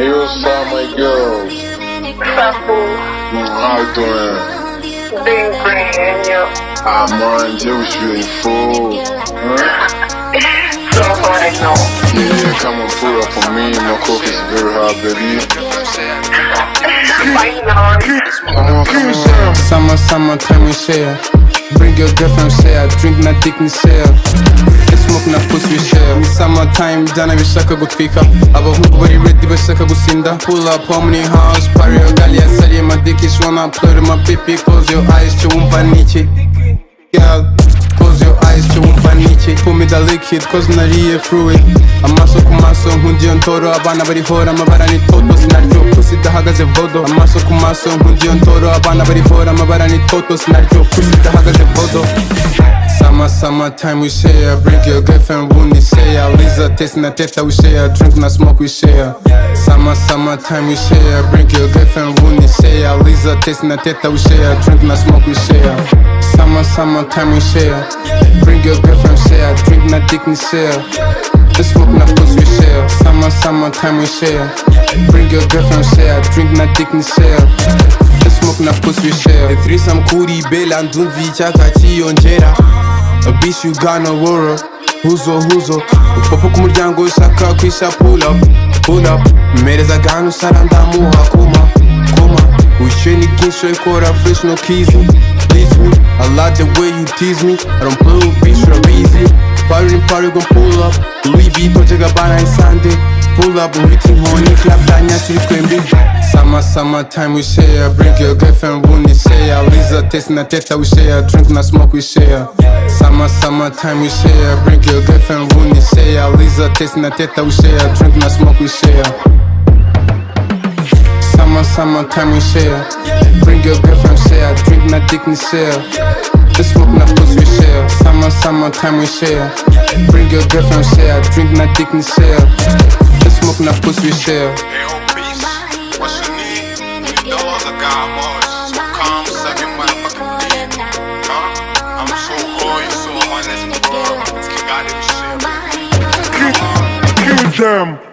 Hey, what's up, my girl? Sapo, How you doing? bem grande. Ah, man, Deus beautiful. Huh? So funny, no. Yeah, come and pull up on me. My coke is very hot, baby. Fighting on. Come on, come on. Summer, summertime we share. Bring your girlfriend share. Drink na dick ni share. Na share. Ni summertime jana bishaka gutwika. Abahungu bari ready bashaka gusinda. Pull up harmony house. Party gali yasariye my dick is wanna play with my pipi. Close your eyes cyo wumva niki. Girl, close your eyes cyo wumva niki. Pull me the liquid cause nariye fluid. Amaso ku maso nkundiyo ntoro abana bari hora amabara ni toto sinaryo pussy idahagaze vodo. Amaso ku maso nkundiyo ntoro abana bari hora amabara ni toto sinaryo pussy idahagaze vodo. Summer, summertime we share. Bring your girlfriend, wouldn't share. Lisa tasting the teta we share. Drink na smoke we share. Summer, summertime we share. Bring your girlfriend, wouldn't share. Lisa tasting the teta we share. Drink na smoke we share. Summer, summertime we share. Bring your girlfriend share. Drink na dick ni share. The smoke na pussy we share. Summer, summertime we share. Bring your girlfriend share. Drink na dick ni share. The smoke na pussy we share. The threesome kuri bela ndumvi chaka chiyongera. A bitch you got no worry. Huzo huzo Popo ku muryango ushaka kwisha pull up Pull up. Mmereza gano usara ndamuha kuma Kuma. Wishyuye ni bwinshi ikora fresh no kizi Please me I like the way you tease me. I don't play with bitch you're easy. Party in party gon' pull up. Louis V Dolce Gabbana Sunday. Pull up uhita inkoni Club danya turi twembi Summer, summertime we share uh, Bring your girlfriend tasting na teta we share Drink na smoke we share Summer, summertime we share Bring your girlfriend wouldn't share Lisa tasting na teta we share Drink na smoke we share Summer, summertime we share Bring your girlfriend share Drink na dick ni share The smoke na pussy we share Summer, summertime we share Bring your girlfriend share Drink na dick ni share The smoke na pussy we share Hey, oh, peace. What's your need? You know I got Mars. Kill them.